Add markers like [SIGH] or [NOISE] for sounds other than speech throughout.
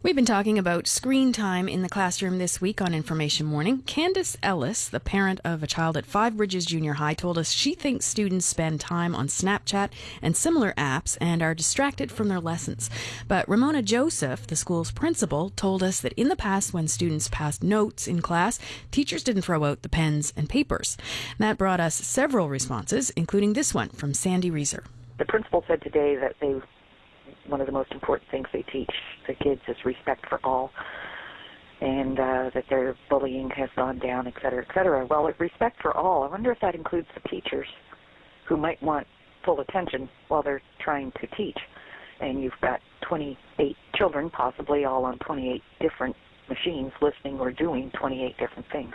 We've been talking about screen time in the classroom this week on Information Morning. Candace Ellis, the parent of a child at Five Bridges Junior High, told us she thinks students spend time on Snapchat and similar apps and are distracted from their lessons. But Ramona Joseph, the school's principal, told us that in the past, when students passed notes in class, teachers didn't throw out the pens and papers. That brought us several responses, including this one from Sandy Reeser. The principal said today that they one of the most important things they teach the kids is respect for all, and uh, that their bullying has gone down, et cetera, et cetera. Well, respect for all, I wonder if that includes the teachers who might want full attention while they're trying to teach. And you've got 28 children, possibly all on 28 different machines, listening or doing 28 different things.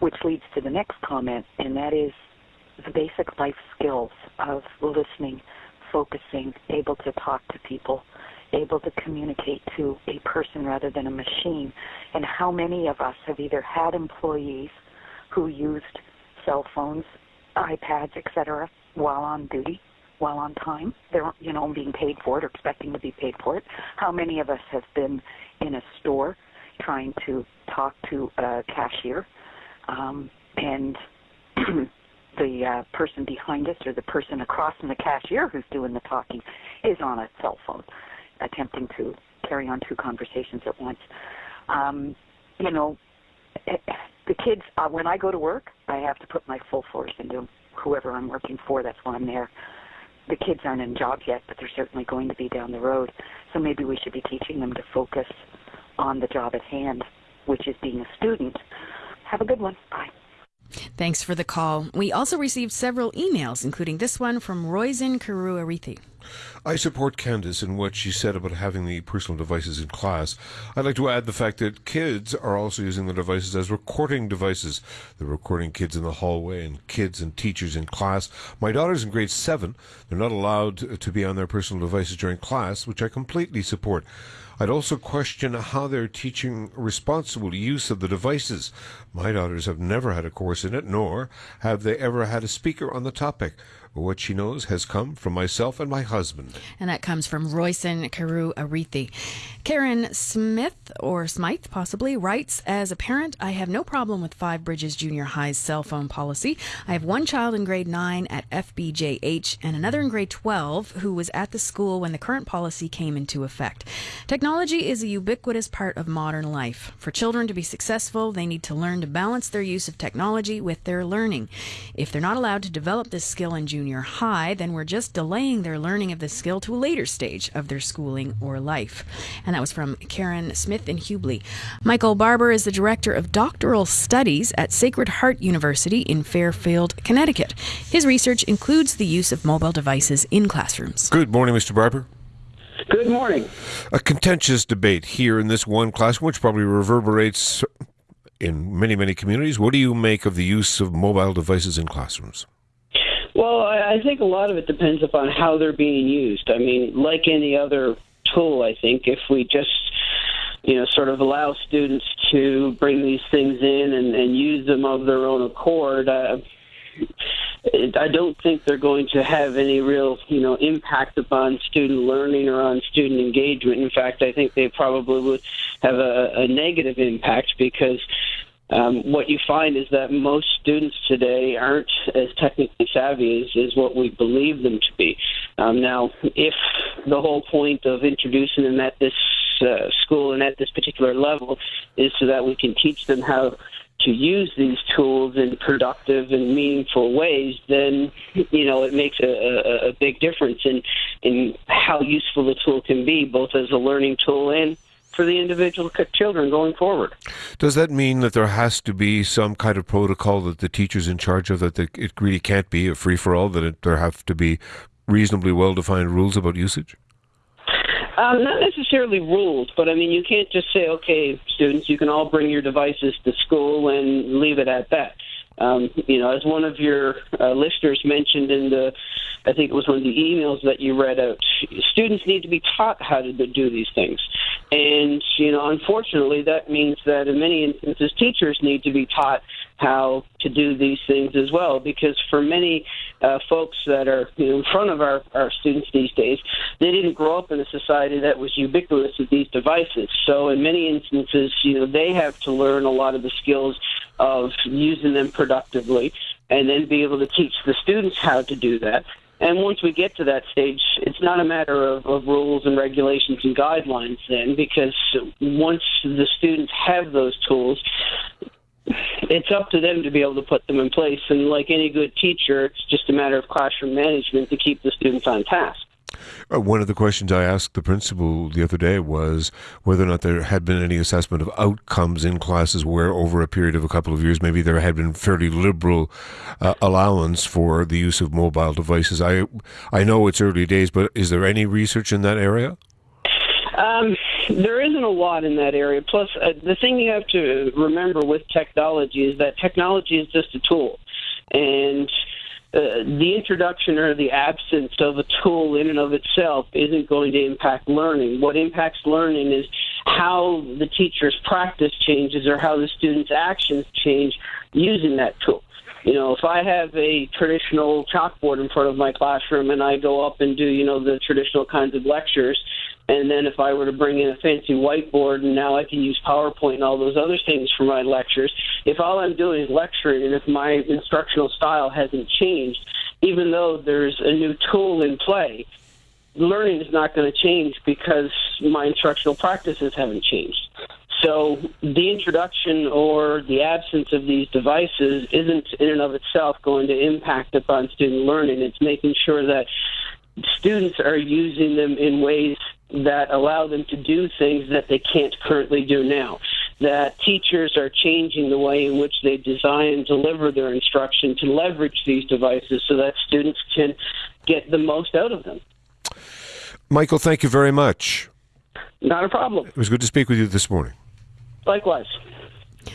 Which leads to the next comment, and that is the basic life skills of listening focusing, able to talk to people, able to communicate to a person rather than a machine. And how many of us have either had employees who used cell phones, iPads, etc., while on duty, while on time, they're you know being paid for it or expecting to be paid for it. How many of us have been in a store trying to talk to a cashier um, and [CLEARS THROAT] the uh, person behind us or the person across from the cashier who's doing the talking is on a cell phone, attempting to carry on two conversations at once. Um, you know, the kids, uh, when I go to work, I have to put my full force into whoever I'm working for. That's why I'm there. The kids aren't in jobs yet, but they're certainly going to be down the road. So maybe we should be teaching them to focus on the job at hand, which is being a student. Have a good one. Bye. Thanks for the call. We also received several emails, including this one from Roisin Karuarithi. I support Candace in what she said about having the personal devices in class. I'd like to add the fact that kids are also using the devices as recording devices. They're recording kids in the hallway and kids and teachers in class. My daughter's in grade seven. They're not allowed to be on their personal devices during class, which I completely support. I'd also question how they're teaching responsible use of the devices. My daughters have never had a course in it, nor have they ever had a speaker on the topic. What she knows has come from myself and my husband. And that comes from Royson Carew Arithi. Karen Smith, or Smythe possibly, writes As a parent, I have no problem with Five Bridges Junior High's cell phone policy. I have one child in grade 9 at FBJH and another in grade 12 who was at the school when the current policy came into effect. Technology is a ubiquitous part of modern life. For children to be successful, they need to learn to balance their use of technology with their learning. If they're not allowed to develop this skill in junior junior high, then we're just delaying their learning of the skill to a later stage of their schooling or life. And that was from Karen Smith in Hubley. Michael Barber is the director of doctoral studies at Sacred Heart University in Fairfield, Connecticut. His research includes the use of mobile devices in classrooms. Good morning, Mr. Barber. Good morning. A contentious debate here in this one classroom, which probably reverberates in many, many communities. What do you make of the use of mobile devices in classrooms? Well, I think a lot of it depends upon how they're being used. I mean, like any other tool, I think if we just you know, sort of allow students to bring these things in and, and use them of their own accord. Uh, I don't think they're going to have any real, you know, impact upon student learning or on student engagement. In fact, I think they probably would have a, a negative impact because um, what you find is that most students today aren't as technically savvy as, as what we believe them to be. Um, now, if the whole point of introducing them at this uh, school and at this particular level is so that we can teach them how to use these tools in productive and meaningful ways, then you know it makes a, a, a big difference in in how useful the tool can be, both as a learning tool and for the individual children going forward. Does that mean that there has to be some kind of protocol that the teacher's in charge of, that the, it really can't be a free for all, that it, there have to be reasonably well defined rules about usage? Um, not necessarily rules, but I mean, you can't just say, okay, students, you can all bring your devices to school and leave it at that. Um, you know, as one of your uh, listeners mentioned in the, I think it was one of the emails that you read out, students need to be taught how to do these things. And, you know, unfortunately, that means that in many instances, teachers need to be taught how to do these things as well. Because for many uh, folks that are you know, in front of our, our students these days, they didn't grow up in a society that was ubiquitous with these devices. So in many instances, you know, they have to learn a lot of the skills of using them productively and then be able to teach the students how to do that. And once we get to that stage, it's not a matter of, of rules and regulations and guidelines then, because once the students have those tools, it's up to them to be able to put them in place. And like any good teacher, it's just a matter of classroom management to keep the students on task. Uh, one of the questions I asked the principal the other day was whether or not there had been any assessment of outcomes in classes where, over a period of a couple of years, maybe there had been fairly liberal uh, allowance for the use of mobile devices. I I know it's early days, but is there any research in that area? Um, there isn't a lot in that area. Plus, uh, the thing you have to remember with technology is that technology is just a tool, and uh, the introduction or the absence of a tool in and of itself isn't going to impact learning. What impacts learning is how the teacher's practice changes or how the student's actions change using that tool. You know, if I have a traditional chalkboard in front of my classroom and I go up and do, you know, the traditional kinds of lectures, and then if I were to bring in a fancy whiteboard and now I can use PowerPoint and all those other things for my lectures, if all I'm doing is lecturing and if my instructional style hasn't changed, even though there's a new tool in play, learning is not going to change because my instructional practices haven't changed. So the introduction or the absence of these devices isn't in and of itself going to impact upon student learning. It's making sure that students are using them in ways that allow them to do things that they can't currently do now. That teachers are changing the way in which they design and deliver their instruction to leverage these devices so that students can get the most out of them. Michael, thank you very much. Not a problem. It was good to speak with you this morning. Likewise.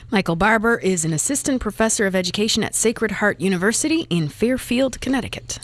Michael Barber is an assistant professor of education at Sacred Heart University in Fairfield, Connecticut.